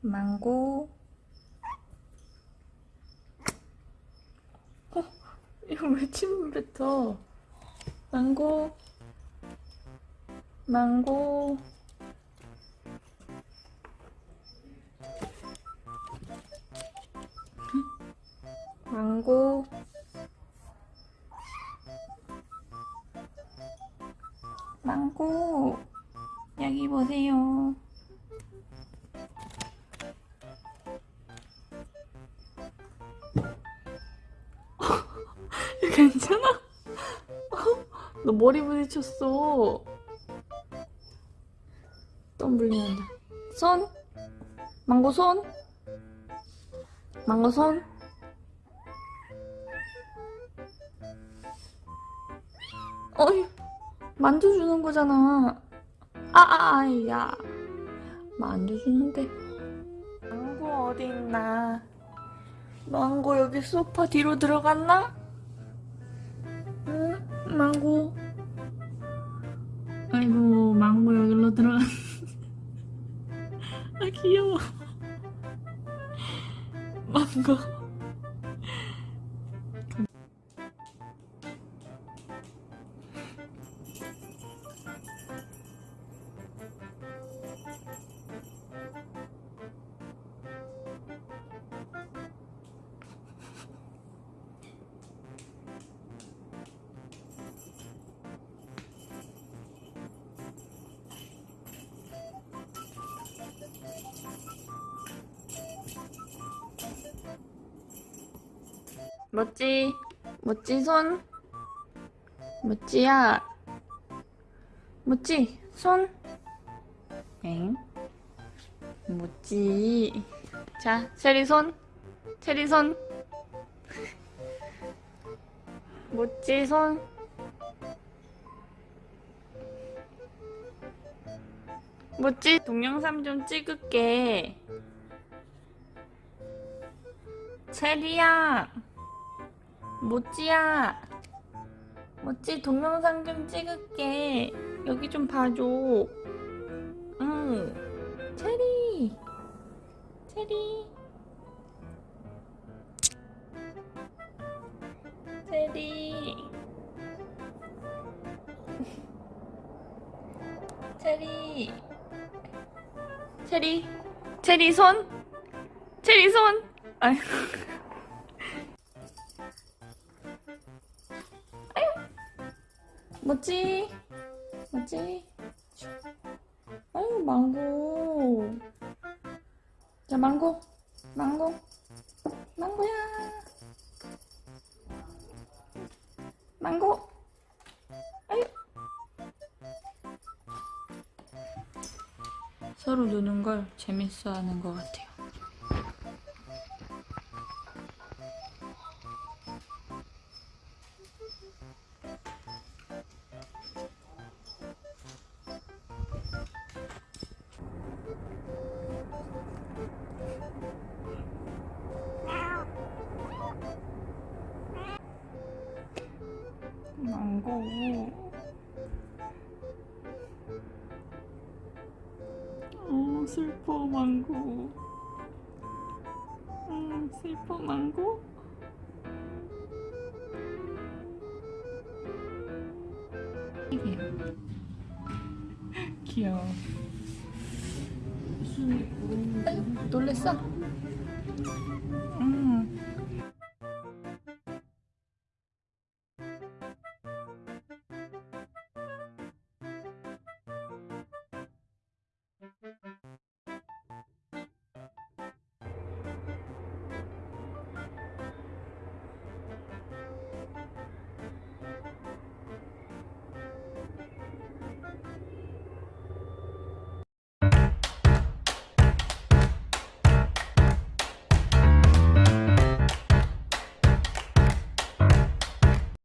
망고. 어? 이거 왜 침을 뱉어? 망고. 망고. 망고. 망고. 여기 보세요 괜찮아? 어? 너 머리 부딪혔어. 또 물리는데 손? 망고 손? 망고 손? 어이 만져주는 거잖아. 아 아 아 야. 만져주는데. 망고 어디 있나? 망고 여기 소파 뒤로 들어갔나? 응? 망고. 아이고 망고 여기로 들어갔 아 귀여워. 망고 멋지? 멋지 손? 멋지야? 멋지? 손? 엥? 멋지. 자 체리 손? 체리 손? 멋지 손? 멋지? 동영상 좀 찍을게. 체리야 모찌야 모찌 동영상 좀 찍을게. 여기 좀 봐줘. 응 체리 체리. 체리. 체리. 체리 체리 손 체리 손. 아유 뭐지? 뭐지? 아유 망고. 자 망고. 망고. 망고야. 망고. 아유. 서로 노는 걸 재밌어 하는 것 같아요 망고. 어 슬퍼 망고. 음 슬퍼 망고? 귀여워. 아유, 놀랬어? 음